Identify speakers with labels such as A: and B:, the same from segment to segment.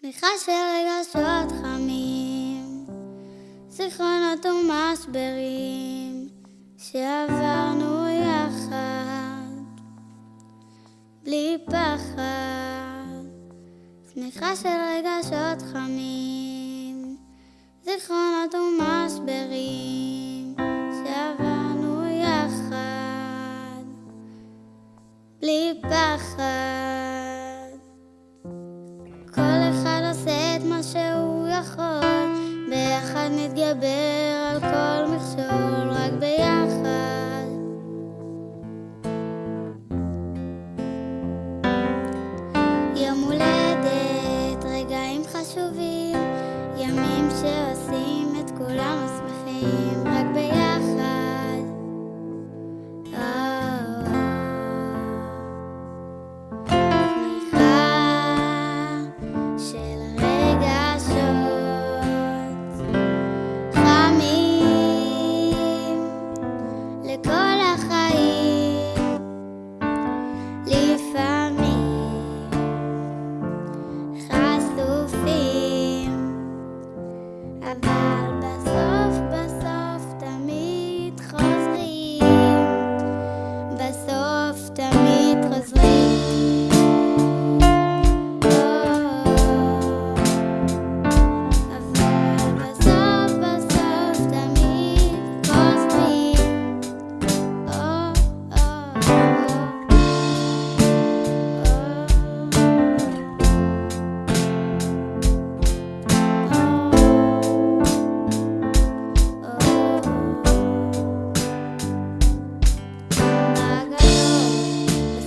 A: צמיחה של רגשות חמים, זיכרונות ומשברים שעברנו יחד, בלי פחד. צמיחה של רגשות חמים, זיכרונות ומשברים שעברנו יחד, בלי פחד. ביחד נתגבר על כל מכשול, רק ביחד. יום הולדת, רגעים חשובים, ימים שעושים את כולנו שמחים.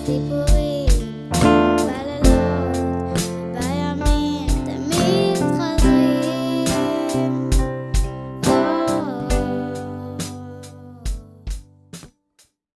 A: people.